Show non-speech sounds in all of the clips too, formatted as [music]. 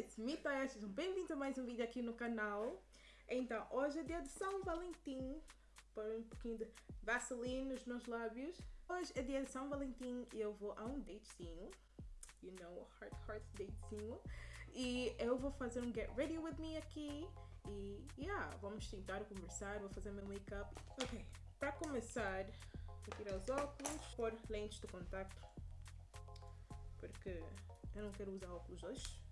it's me sejam bem-vindos a mais um vídeo aqui no canal. Então, hoje é dia de São Valentim, pôr um pouquinho de Vaseline nos meus lábios. Hoje é dia de São Valentim e eu vou a um datezinho, you know, heart heart datezinho. E eu vou fazer um get ready with me aqui e, yeah, vamos tentar conversar, vou fazer meu make-up. Ok, para começar, vou tirar os óculos, pôr lentes de contato, porque eu não quero usar óculos hoje.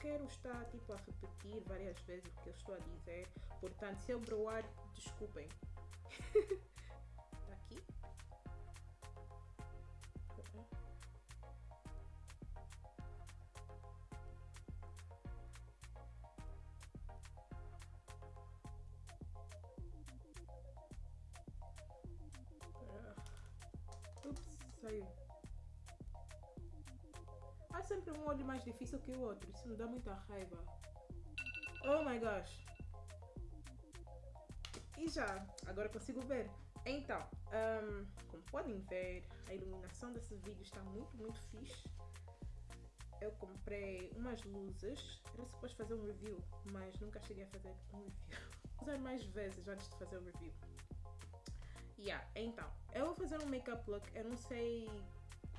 Quero estar tipo a repetir várias vezes o que eu estou a dizer. Portanto, se eu broar, desculpem. [laughs] aqui. Ups, saiu. Sempre um olho mais difícil que o outro. Isso me dá muita raiva. Oh my gosh. E já, agora consigo ver. Então, um, como podem ver, a iluminação desse vídeo está muito, muito fixe. Eu comprei umas luzes. Era suposto fazer um review, mas nunca cheguei a fazer um review. [laughs] Vou usar mais vezes antes de fazer o review. Yeah, então, eu vou fazer um make-up look. Eu não sei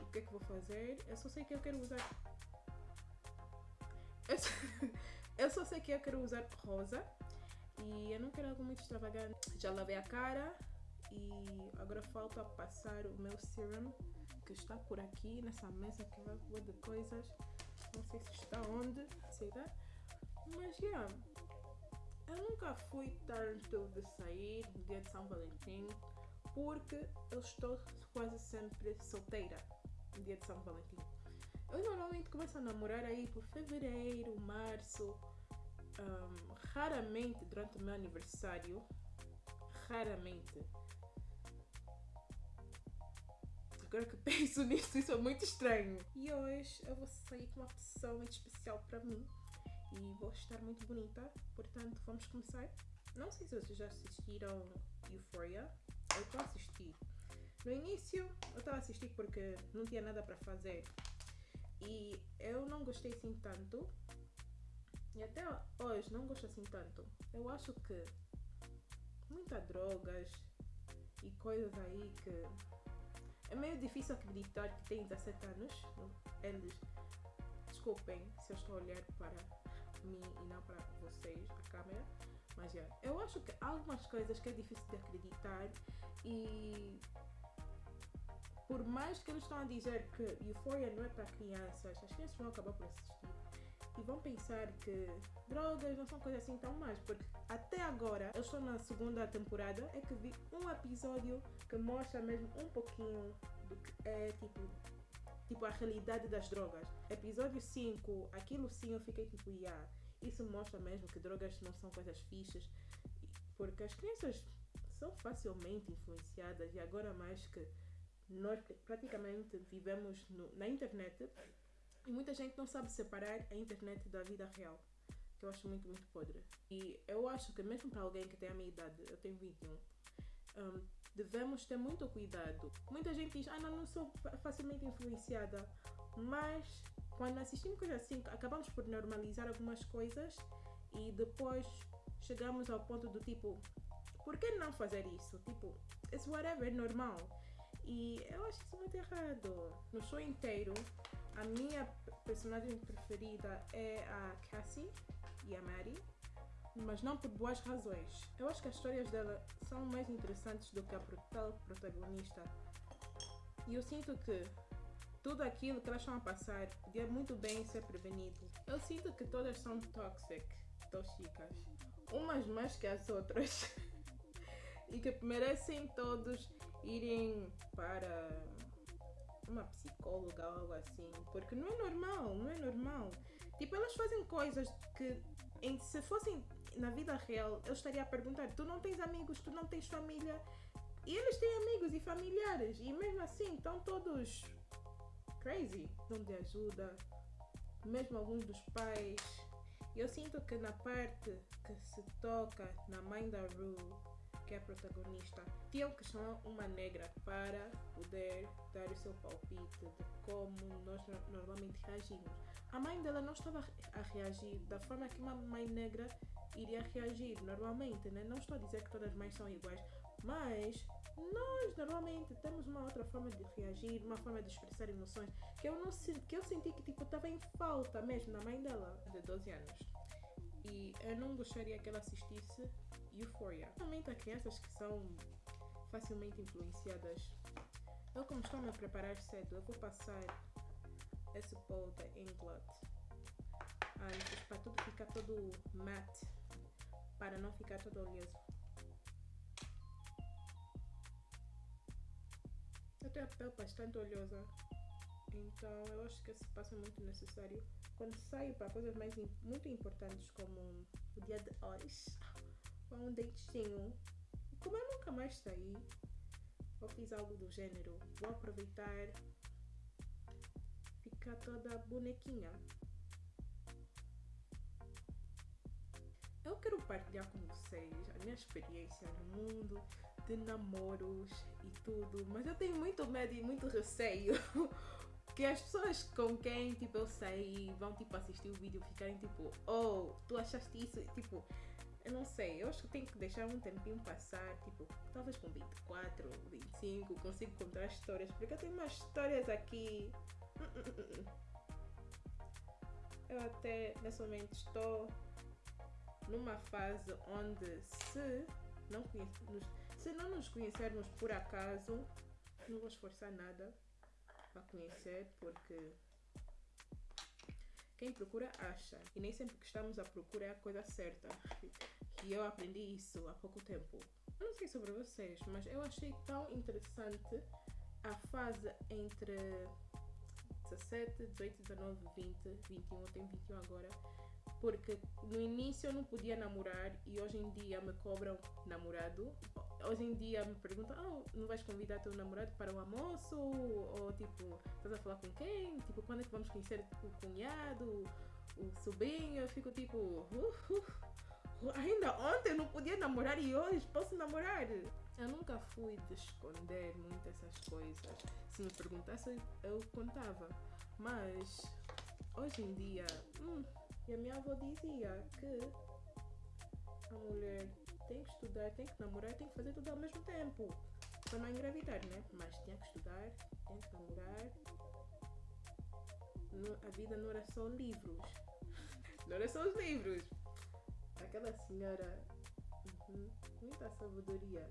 o que é que vou fazer. Eu só sei que eu quero usar. Eu só, [laughs] eu só sei que eu quero usar rosa. E eu não quero algo muito extravagante. Já lavei a cara. E agora falta passar o meu serum. Que está por aqui nessa mesa que vai rua de coisas. Não sei se está onde. Mas yeah. Eu nunca fui tanto de sair no dia de São Valentim porque eu estou quase sempre solteira no dia de São Valentim. Eu normalmente começo a namorar aí por fevereiro, março, um, raramente durante o meu aniversário, raramente. Agora que [laughs] penso nisso, isso é muito estranho. E hoje eu vou sair com uma pessoa muito especial para mim e vou estar muito bonita, portanto vamos começar. Não sei se vocês já assistiram Euphoria, eu estou a assistir. No início eu estava a assistir porque não tinha nada para fazer e eu não gostei assim tanto e até hoje não gosto assim tanto. Eu acho que muitas drogas e coisas aí que é meio difícil acreditar que tem 17 anos. Eles, desculpem se eu estou a olhar para mim e não para vocês, a câmera. Mas yeah, eu acho que há algumas coisas que é difícil de acreditar e por mais que eles estão a dizer que Euphoria não é para crianças, as crianças vão acabar por assistir e vão pensar que drogas não são coisas assim tão mais, porque até agora, eu estou na segunda temporada, é que vi um episódio que mostra mesmo um pouquinho do que é tipo tipo a realidade das drogas. Episódio 5, aquilo sim eu fiquei tipo, yeah, isso mostra mesmo que drogas não são coisas fixas, porque as crianças são facilmente influenciadas e agora mais que nós praticamente vivemos no, na internet e muita gente não sabe separar a internet da vida real, que eu acho muito, muito podre. E eu acho que mesmo para alguém que tem a minha idade, eu tenho 21, um, devemos ter muito cuidado. Muita gente diz, ah, não, não sou facilmente influenciada, mas quando assistimos coisas assim, acabamos por normalizar algumas coisas e depois chegamos ao ponto do tipo, por que não fazer isso? Tipo, it's whatever, normal. E eu acho isso muito errado. No show inteiro, a minha personagem preferida é a Cassie e a Mary, mas não por boas razões. Eu acho que as histórias dela são mais interessantes do que a tal protagonista. E eu sinto que tudo aquilo que elas estão a passar podia muito bem ser prevenido. Eu sinto que todas são toxic, tóxicas, umas mais que as outras. [laughs] e que merecem todos irem para uma psicóloga ou algo assim, porque não é normal, não é normal. Tipo, elas fazem coisas que em, se fossem na vida real, eu estaria a perguntar: tu não tens amigos, tu não tens família? E eles têm amigos e familiares, e mesmo assim estão todos crazy. Não de ajuda, mesmo alguns dos pais. Eu sinto que na parte que se toca na mãe da Rue, que é a protagonista, tinham que chamar uma negra para poder dar o seu palpite de como nós no- normalmente reagimos. A mãe dela não estava a reagir da forma que uma mãe negra iria reagir normalmente, né? Não estou a dizer que todas as mães são iguais, mas nós normalmente temos uma outra forma de reagir, uma forma de expressar emoções que eu não que eu senti que tipo estava em falta mesmo na mãe dela de 12 anos. E eu não gostaria que ela assistisse Euphoria. Realmente há crianças que são facilmente influenciadas. Eu como estou a me preparar cedo, eu vou passar esse pó da Inglot antes para tudo ficar todo matte, para não ficar todo oleoso. Eu tenho a pele bastante oleosa, então eu acho que esse passo é muito necessário. Quando saio para coisas mais muito importantes como o dia de hoje, ou um datezinho, e como eu nunca mais saí, ou fiz algo do gênero, vou aproveitar. Ficar toda bonequinha. Eu quero partilhar com vocês a minha experiência no mundo de namoros e tudo, mas eu tenho muito medo e muito receio. [laughs] Que as pessoas com quem tipo eu saí vão tipo assistir o vídeo e ficarem tipo, oh, tu achaste isso? Tipo, eu não sei, eu acho que tenho que deixar um tempinho passar, tipo, talvez com 24, 25, consigo contar histórias, porque eu tenho umas histórias aqui. Eu até nesse momento estou numa fase onde se não, conhece- nos- se não nos conhecermos por acaso, não vou esforçar nada para conhecer, porque quem procura acha. E nem sempre que estamos à procura é a coisa certa. E eu aprendi isso há pouco tempo. Eu não sei sobre vocês, mas eu achei tão interessante a fase entre 17, 18, 19, 20, 21, eu tenho 21 agora. Porque no início eu não podia namorar e hoje em dia me cobram namorado. Hoje em dia me perguntam, ah, não vais convidar teu namorado para o almoço? Ou tipo, estás a falar com quem? Tipo, quando é que vamos conhecer o cunhado, o sobrinho? Eu fico tipo, uh, uh, ainda ontem eu não podia namorar e hoje posso namorar. Eu nunca fui de esconder muito essas coisas. Se me perguntasse, eu contava. Mas hoje em dia, hum, e a minha avó dizia que a mulher tem que estudar, tem que namorar, tem que fazer tudo ao mesmo tempo. Para não engravidar, né? Mas tinha que estudar, tem que namorar. A vida não era só livros. [laughs] Não era só os livros. Aquela senhora, uhum, muita sabedoria.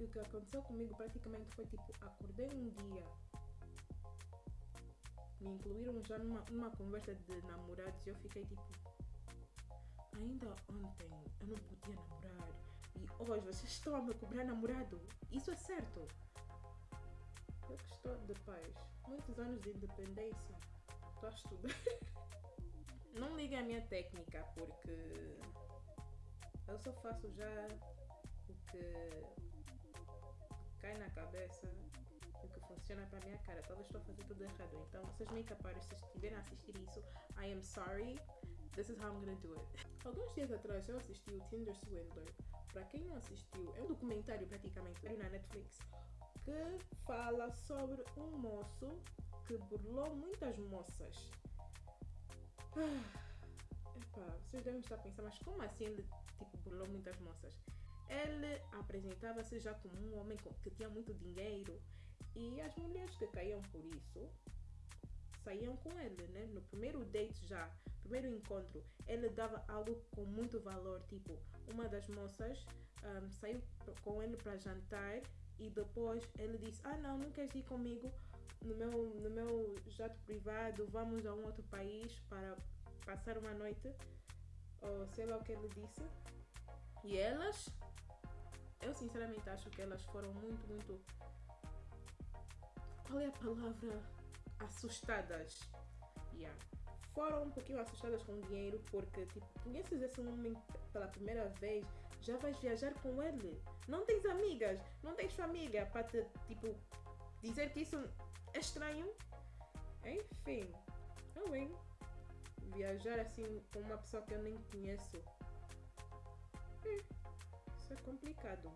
E o que aconteceu comigo praticamente foi tipo, acordei um dia me incluíram já numa, numa conversa de namorados e eu fiquei tipo. Ainda ontem eu não podia namorar e hoje vocês estão a me cobrar namorado. Isso é certo. Eu que estou de paz. Muitos anos de independência. Estou [laughs] a estudar. Não liguem a minha técnica porque eu só faço já o que cai na cabeça o que funciona para minha cara. Talvez estou a fazer tudo errado. Então, vocês me capazes, se estiverem a assistir isso, I am sorry. This is how I'm gonna do it. Alguns dias atrás eu assisti o Tinder Swindler. Para quem não assistiu, é um documentário praticamente na Netflix que fala sobre um moço que burlou muitas moças. Ah, vocês devem estar a pensar, mas como assim ele tipo, burlou muitas moças? Ele apresentava-se já como um homem que tinha muito dinheiro e as mulheres que caíam por isso saíam com ele, né? No primeiro date já, primeiro encontro, ele dava algo com muito valor, tipo, uma das moças ahm, saiu com ele para jantar e depois ele disse, ah não, não queres ir comigo no meu, no meu jato privado, vamos a um outro país para passar uma noite, ou sei lá o que ele disse. E elas, eu sinceramente acho que elas foram muito, muito qual é a palavra? Assustadas. Yeah. Foram um pouquinho assustadas com o dinheiro porque, tipo, conheces esse homem pela primeira vez, já vais viajar com ele. Não tens amigas, não tens família para te, tipo, dizer que isso é estranho. Enfim, eu, hein? Viajar assim com uma pessoa que eu nem conheço. Hum, isso é complicado.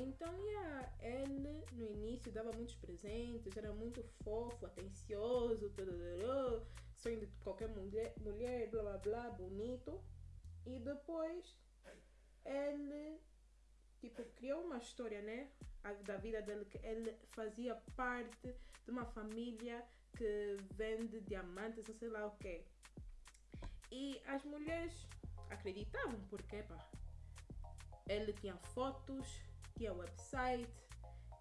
Então, yeah, ele no início dava muitos presentes, era muito fofo, atencioso, tudo, sonho de qualquer mulher, mulher, blá blá blá, bonito. E depois ele tipo criou uma história, né, da vida dele que ele fazia parte de uma família que vende diamantes, ou sei lá o quê. E as mulheres acreditavam porque pá, ele tinha fotos, tinha website,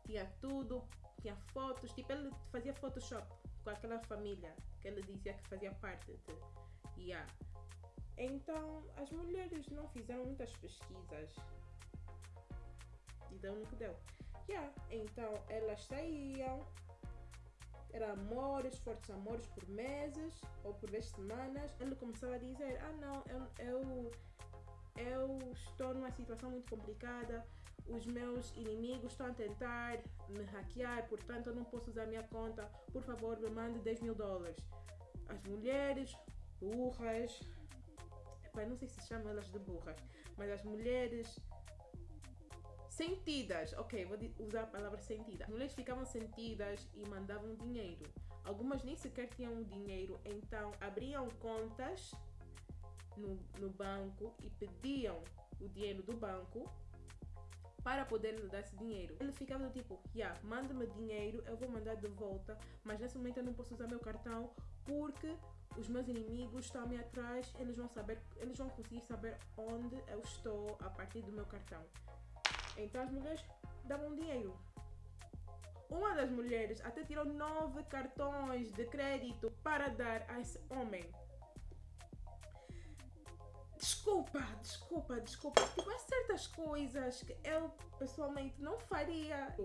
tinha tudo, tinha fotos, tipo ele fazia Photoshop com aquela família que ele dizia que fazia parte de. Yeah. Então as mulheres não fizeram muitas pesquisas e deu no que deu. Yeah. Então elas saíam, era amores, fortes amores por meses ou por vezes semanas. Ele começava a dizer: Ah, não, eu, eu, eu estou numa situação muito complicada. Os meus inimigos estão a tentar me hackear, portanto eu não posso usar minha conta. Por favor, me mande 10 mil dólares. As mulheres burras, Epá, não sei se chamam elas de burras, mas as mulheres sentidas, ok, vou usar a palavra sentida. As mulheres ficavam sentidas e mandavam dinheiro. Algumas nem sequer tinham dinheiro, então abriam contas no, no banco e pediam o dinheiro do banco para poder lhe dar esse dinheiro. Ele ficava do tipo, yeah, manda-me dinheiro, eu vou mandar de volta, mas nesse momento eu não posso usar meu cartão porque os meus inimigos estão me atrás, eles vão saber, eles vão conseguir saber onde eu estou a partir do meu cartão. Então as mulheres davam dinheiro. Uma das mulheres até tirou nove cartões de crédito para dar a esse homem. Desculpa, desculpa, desculpa. Tipo, há certas coisas que eu pessoalmente não faria.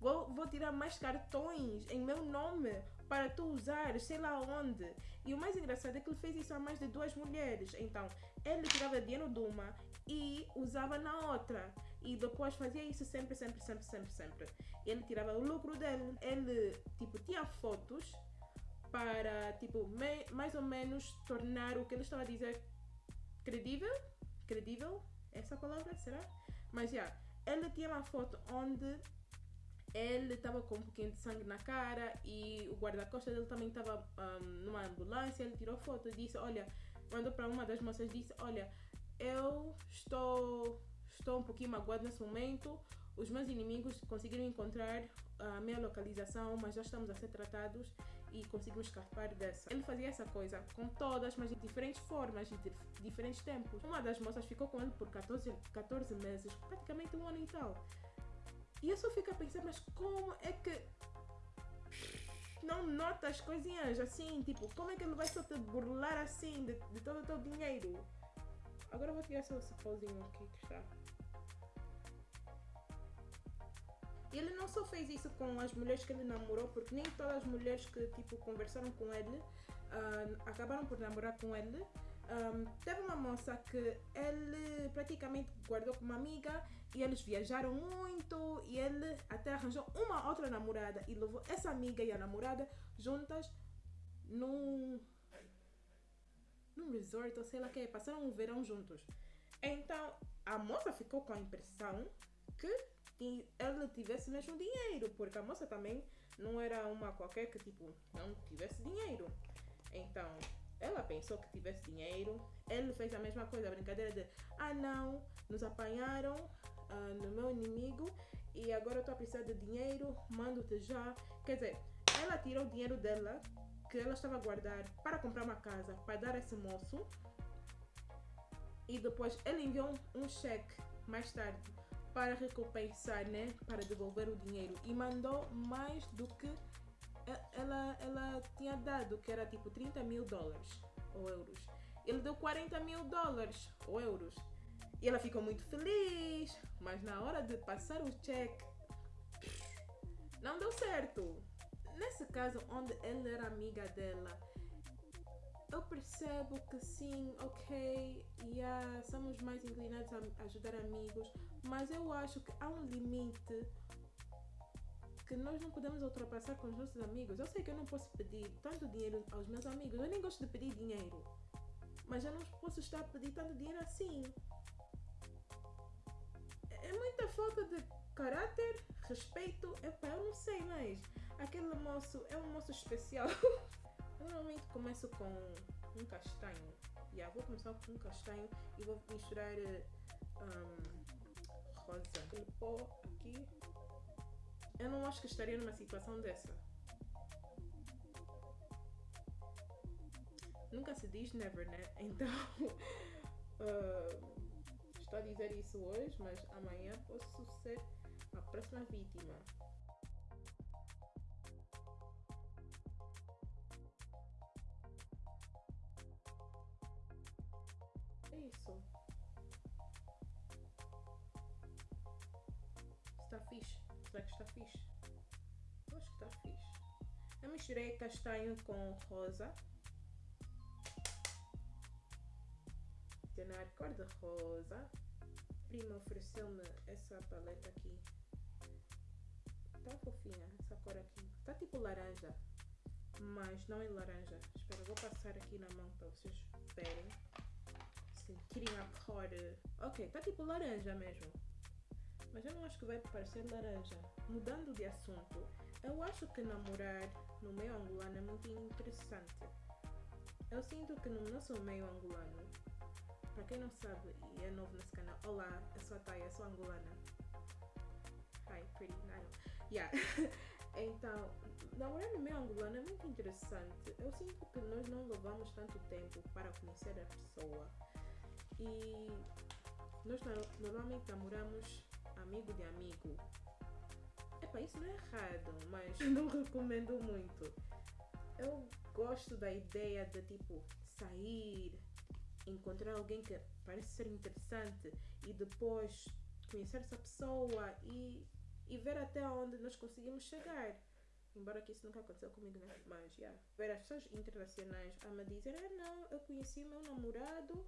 Vou, vou tirar mais cartões em meu nome para tu usar, sei lá onde. E o mais engraçado é que ele fez isso a mais de duas mulheres. Então, ele tirava dinheiro de uma e usava na outra. E depois fazia isso sempre, sempre, sempre, sempre, sempre. Ele tirava o lucro dele. Ele, tipo, tinha fotos para, tipo, mais ou menos tornar o que ele estava a dizer credível. Credível? Essa palavra, será? Mas, já, yeah, ele tinha uma foto onde ele estava com um pouquinho de sangue na cara e o guarda-costas dele também estava um, numa ambulância. Ele tirou foto e disse: Olha, mandou para uma das moças disse: Olha, eu estou estou um pouquinho magoado nesse momento. Os meus inimigos conseguiram encontrar a minha localização, mas já estamos a ser tratados e conseguimos escapar dessa. Ele fazia essa coisa com todas, mas de diferentes formas e de diferentes tempos. Uma das moças ficou com ele por 14, 14 meses, praticamente um ano e tal. E eu só fico a pensar, mas como é que não nota as coisinhas assim? Tipo, como é que ele vai só te burlar assim de, de todo o teu dinheiro? Agora vou tirar esse pauzinho aqui que está. Ele não só fez isso com as mulheres que ele namorou, porque nem todas as mulheres que tipo conversaram com ele uh, acabaram por namorar com ele. Um, teve uma moça que ele praticamente guardou como amiga e eles viajaram muito e ele até arranjou uma outra namorada e levou essa amiga e a namorada juntas num, num resort ou sei lá que passaram um verão juntos. Então a moça ficou com a impressão que ele tivesse mesmo dinheiro, porque a moça também não era uma qualquer que tipo não tivesse dinheiro. Então, ela pensou que tivesse dinheiro. Ele fez a mesma coisa, a brincadeira de ah não, nos apanharam uh, no meu inimigo e agora eu estou a precisar de dinheiro, mando-te já. Quer dizer, ela tirou o dinheiro dela, que ela estava a guardar para comprar uma casa, para dar a esse moço. E depois ele enviou um cheque mais tarde para recompensar, né? Para devolver o dinheiro. E mandou mais do que ela, ela tinha dado, que era tipo 30 mil dólares ou euros. Ele deu 40 mil dólares ou euros. E ela ficou muito feliz, mas na hora de passar o cheque, não deu certo. Nesse caso, onde ele era amiga dela, eu percebo que sim, ok, yeah, somos mais inclinados a ajudar amigos, mas eu acho que há um limite que nós não podemos ultrapassar com os nossos amigos. Eu sei que eu não posso pedir tanto dinheiro aos meus amigos, eu nem gosto de pedir dinheiro, mas eu não posso estar a pedir tanto dinheiro assim. É muita falta de caráter, respeito, eu não sei, mas aquele moço é um moço especial. [laughs] eu normalmente começo com um castanho. Yeah, vou começar com um castanho e vou misturar um, rosa. Aquele pó aqui. Eu não acho que estaria numa situação dessa. Nunca se diz never, né? [laughs] Então, uh, estou a dizer isso hoje, mas amanhã posso ser a próxima vítima. Isso. Está fixe. Será que está fixe? Acho que está fixe. Eu misturei castanho com rosa. adicionar cor de rosa. Prima ofereceu-me essa paleta aqui. Tá fofinha essa cor aqui. Tá tipo laranja, mas não é laranja. Espera, vou passar aqui na mão para vocês verem. Sentirem a cor. Ok, tá tipo laranja mesmo. Mas eu não acho que vai parecer laranja. Mudando de assunto, eu acho que namorar no meio angolano é muito interessante. Eu sinto que no nosso meio angolano para quem não sabe e é novo nesse canal, olá, eu sou a Taya, sou angolana. Hi, pretty, I Yeah. [laughs] então, namorar no meio angolano é muito interessante. Eu sinto que nós não levamos tanto tempo para conhecer a pessoa. E nós normalmente namoramos amigo de amigo. Epá, isso não é errado, mas [laughs] não recomendo muito. Eu gosto da ideia de tipo sair, encontrar alguém que parece ser interessante e depois conhecer essa pessoa e, e ver até onde nós conseguimos chegar. Embora que isso nunca aconteceu comigo, né? Mas, yeah. Ver as pessoas internacionais a me dizer: ah, não, eu conheci meu namorado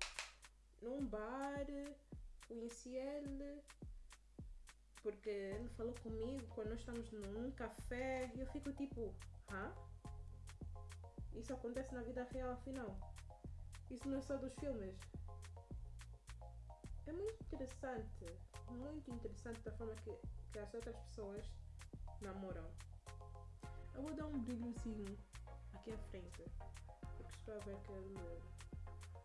num bar, conheci ele porque ele falou comigo quando nós estamos num café e eu fico tipo: hã? Isso acontece na vida real, afinal. Isso não é só dos filmes. É muito interessante, muito interessante da forma que, que as outras pessoas namoram. Eu vou dar um brilhozinho aqui à frente, porque estou a ver que ele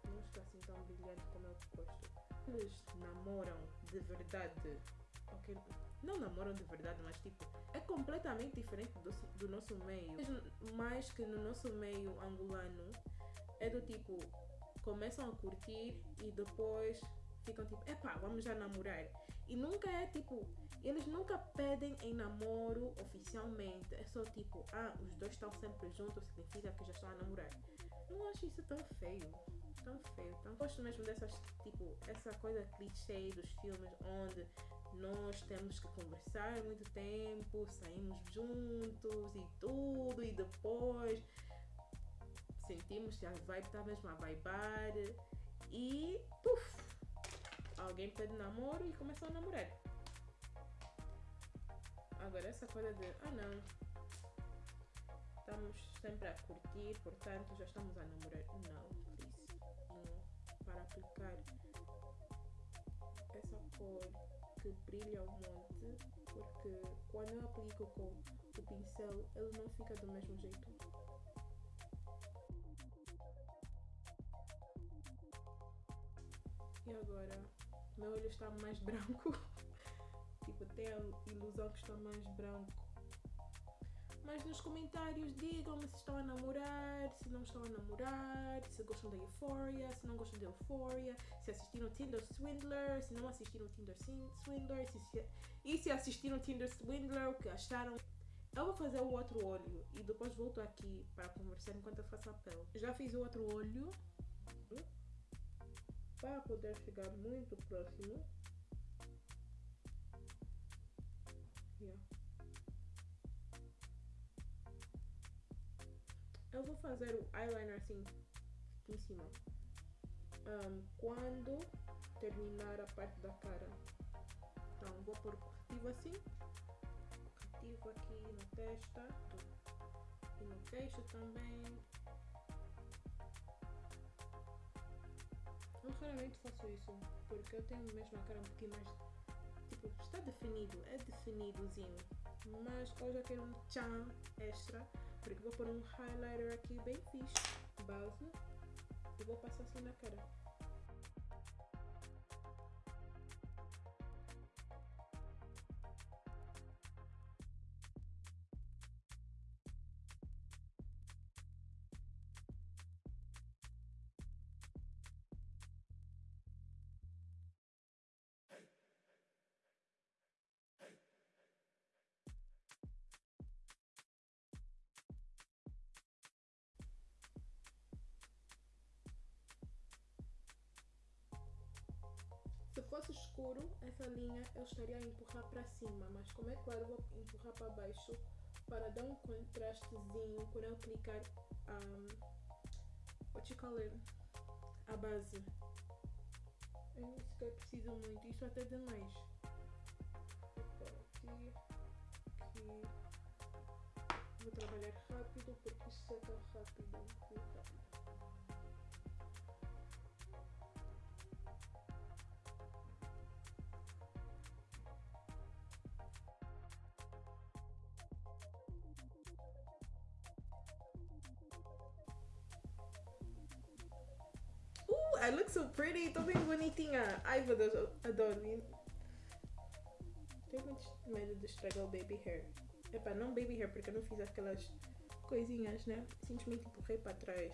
não está assim tão brilhante como eu gosto. Eles namoram de verdade. Okay? Não namoram de verdade, mas tipo, é completamente diferente do, do nosso meio. Mais que no nosso meio angolano, é do tipo, começam a curtir e depois ficam tipo, epá, vamos já namorar. E nunca é tipo, eles nunca pedem em namoro oficialmente. É só tipo, ah, os dois estão sempre juntos, significa que já estão a namorar. Não acho isso tão feio. Tão feio. Tão... Gosto mesmo dessas, tipo, essa coisa clichê dos filmes onde nós temos que conversar muito tempo, saímos juntos e tudo, e depois sentimos que a vibe está mesmo a vibar e puf, alguém pede namoro e começou a namorar. Agora essa coisa de ah não, estamos sempre a curtir, portanto já estamos a namorar. Não. Para aplicar essa cor que brilha um monte, porque quando eu aplico com o pincel ele não fica do mesmo jeito. E agora, meu olho está mais [laughs] branco. tipo, tem a ilusão que está mais branco. Mas nos comentários digam-me se estão a namorar, se não estão a namorar, se gostam da Euphoria, se não gostam da Euphoria, se assistiram Tinder Swindler, se não assistiram Tinder Swindler, se, se, e se assistiram Tinder Swindler, o que acharam. Eu vou fazer o outro olho e depois volto aqui para conversar enquanto eu faço a pele. Já fiz o outro olho para poder chegar muito próximo. Eu vou fazer o eyeliner assim em cima. Um, quando terminar a parte da cara. Então vou pôr corretivo assim. Corretivo aqui na testa. E no queixo também. Eu raramente faço isso, porque eu tenho mesmo a cara um pouquinho mais. Tipo, está tá definido, é definidozinho. Mas hoje eu quero um tchan extra, porque vou pôr um highlighter aqui bem fixe, base, e vou passar assim na cara. Fosse escuro, essa linha eu estaria a empurrar para cima, mas como é claro, vou empurrar para baixo para dar um contrastezinho quando eu clicar um, what you call it? a base. Eu não sequer preciso muito, isso até demais. Aqui, aqui. Vou trabalhar rápido porque seca rápido, muito rápido. I look so pretty. Tô bem bonitinha. Ai, meu Deus, eu adoro. Tenho muito medo de estragar o baby hair. Epá, não baby hair, porque eu não fiz aquelas coisinhas, né? Simplesmente empurrei para trás.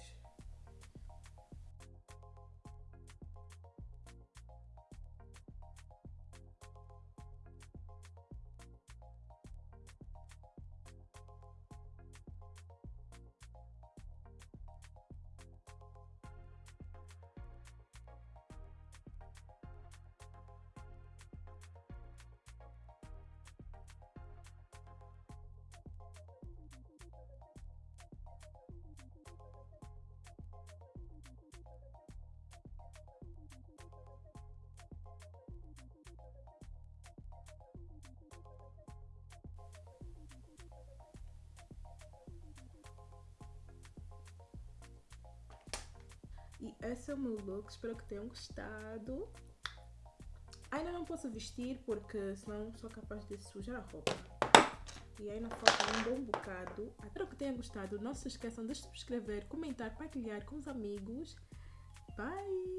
E esse é o meu look, espero que tenham gostado. Ainda não posso vestir porque senão sou capaz de sujar a roupa. E ainda falta um bom bocado. Espero que tenham gostado. Não se esqueçam de subscrever, comentar, partilhar com os amigos. Bye!